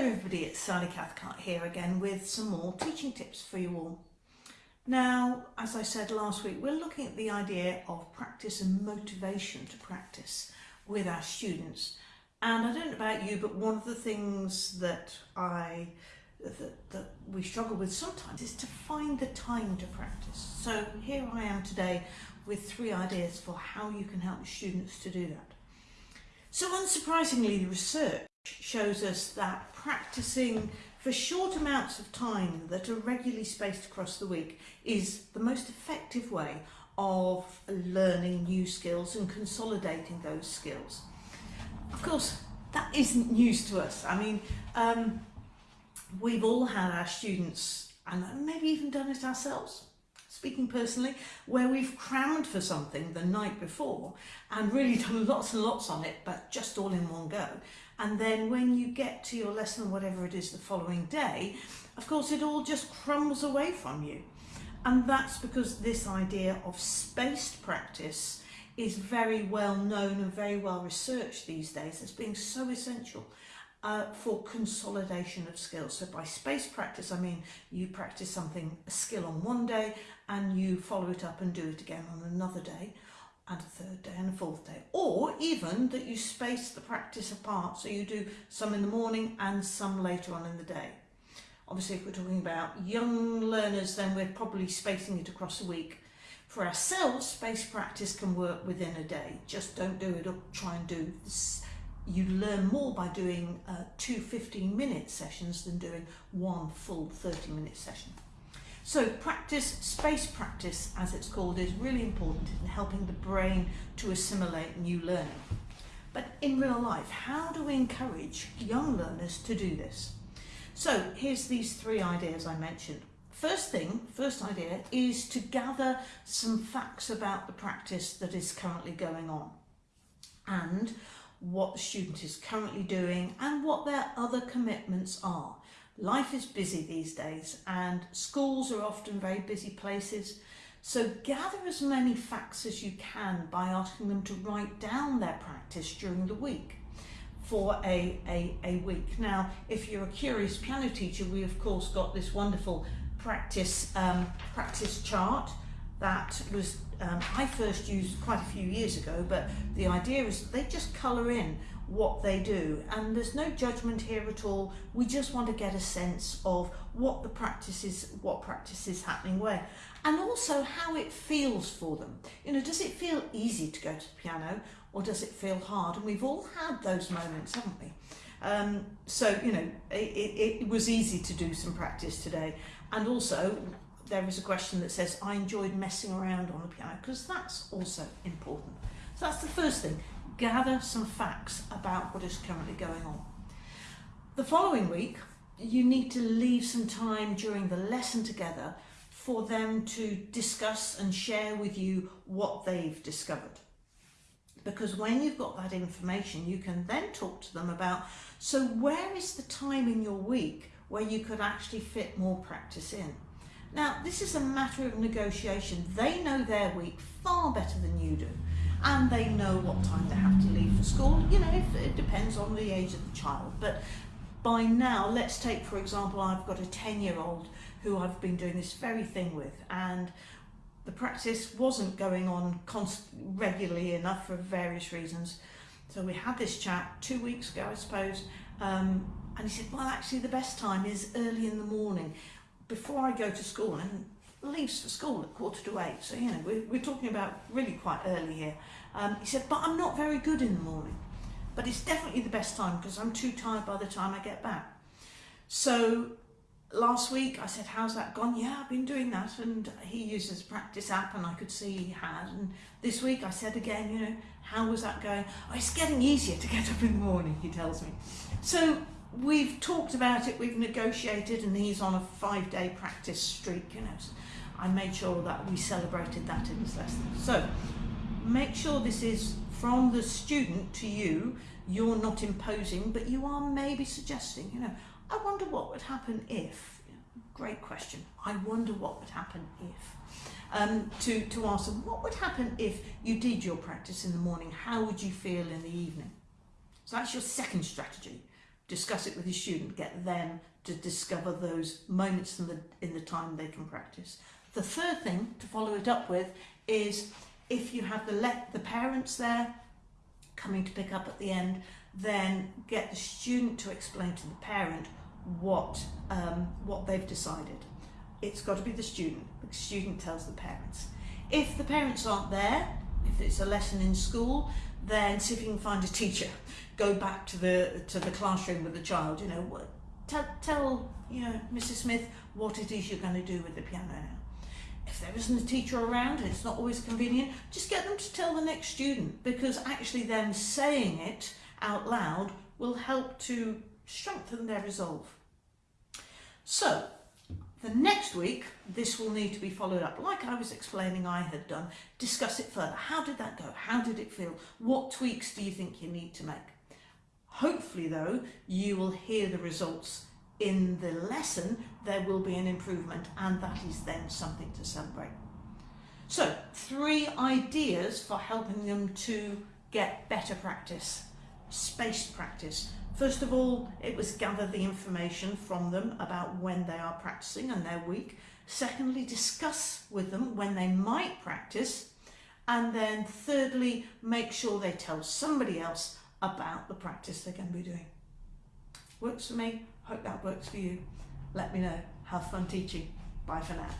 Hello everybody, it's Sally Cathcart here again with some more teaching tips for you all. Now, as I said last week, we're looking at the idea of practice and motivation to practice with our students. And I don't know about you, but one of the things that I that, that we struggle with sometimes is to find the time to practice. So here I am today with three ideas for how you can help students to do that. So unsurprisingly, the research shows us that practicing for short amounts of time that are regularly spaced across the week is the most effective way of learning new skills and consolidating those skills. Of course, that isn't news to us. I mean, um, we've all had our students, and maybe even done it ourselves, speaking personally, where we've crammed for something the night before and really done lots and lots on it, but just all in one go. And then when you get to your lesson, whatever it is the following day, of course, it all just crumbles away from you. And that's because this idea of spaced practice is very well known and very well researched these days as being so essential uh, for consolidation of skills. So by spaced practice, I mean you practice something, a skill on one day and you follow it up and do it again on another day and a third day and a fourth day. Or even that you space the practice apart, so you do some in the morning and some later on in the day. Obviously, if we're talking about young learners, then we're probably spacing it across a week. For ourselves, space practice can work within a day. Just don't do it or try and do this. You learn more by doing uh, two 15 minute sessions than doing one full 30 minute session. So practice, space practice as it's called, is really important in helping the brain to assimilate new learning. But in real life, how do we encourage young learners to do this? So here's these three ideas I mentioned. First thing, first idea, is to gather some facts about the practice that is currently going on and what the student is currently doing and what their other commitments are. Life is busy these days and schools are often very busy places. So gather as many facts as you can by asking them to write down their practice during the week for a, a, a week. Now, if you're a curious piano teacher, we of course got this wonderful practice um, practice chart that was um, I first used quite a few years ago, but the idea is they just colour in what they do and there's no judgment here at all. We just want to get a sense of what the practice is, what practice is happening where and also how it feels for them. You know, does it feel easy to go to the piano or does it feel hard? And we've all had those moments, haven't we? Um, so, you know, it, it, it was easy to do some practice today. And also, there is a question that says, I enjoyed messing around on the piano, because that's also important. So that's the first thing, gather some facts about what is currently going on. The following week, you need to leave some time during the lesson together for them to discuss and share with you what they've discovered. Because when you've got that information, you can then talk to them about, so where is the time in your week where you could actually fit more practice in? Now, this is a matter of negotiation. They know their week far better than you do, and they know what time they have to leave for school. You know, it depends on the age of the child, but by now, let's take, for example, I've got a 10-year-old who I've been doing this very thing with, and the practice wasn't going on regularly enough for various reasons. So we had this chat two weeks ago, I suppose, um, and he said, well, actually, the best time is early in the morning before I go to school and leaves for school at quarter to eight. So, you know, we're, we're talking about really quite early here. Um, he said, but I'm not very good in the morning. But it's definitely the best time because I'm too tired by the time I get back. So last week I said, how's that gone? Yeah, I've been doing that. And he uses a practice app and I could see he had. And this week I said again, you know, how was that going? Oh, it's getting easier to get up in the morning, he tells me. So we've talked about it, we've negotiated, and he's on a five-day practice streak, you know. So I made sure that we celebrated that in his lesson. So make sure this is from the student to you, you're not imposing, but you are maybe suggesting, you know, I wonder what would happen if, great question, I wonder what would happen if. Um, to, to ask them, what would happen if you did your practice in the morning? How would you feel in the evening? So that's your second strategy discuss it with your student, get them to discover those moments in the, in the time they can practice. The third thing to follow it up with is if you have the, let the parents there coming to pick up at the end, then get the student to explain to the parent what, um, what they've decided. It's got to be the student. The student tells the parents. If the parents aren't there, if it's a lesson in school, then see if you can find a teacher. Go back to the to the classroom with the child. You know, what, tell tell you know Mrs. Smith what it is you're going to do with the piano now. If there isn't a teacher around it's not always convenient, just get them to tell the next student because actually them saying it out loud will help to strengthen their resolve. So the next week, this will need to be followed up, like I was explaining I had done. Discuss it further. How did that go? How did it feel? What tweaks do you think you need to make? Hopefully, though, you will hear the results in the lesson. There will be an improvement, and that is then something to celebrate. So, three ideas for helping them to get better practice. Spaced practice. First of all, it was gather the information from them about when they are practicing and their week. Secondly, discuss with them when they might practice. And then thirdly, make sure they tell somebody else about the practice they're going to be doing. Works for me. Hope that works for you. Let me know. Have fun teaching. Bye for now.